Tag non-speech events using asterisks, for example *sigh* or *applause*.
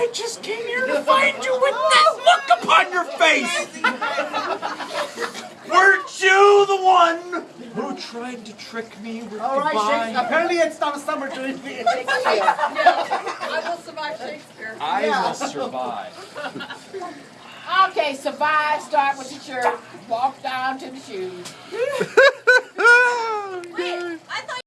I just came here to find you with that look upon your face. Weren't you the one who tried to trick me with All right, goodbye? Shakespeare. Apparently, it's not a summer dream Shakespeare. you, Shakespeare. I will survive Shakespeare. I Yeah. will survive. Okay, survive, start with the shirt, walk down to the shoes. *laughs*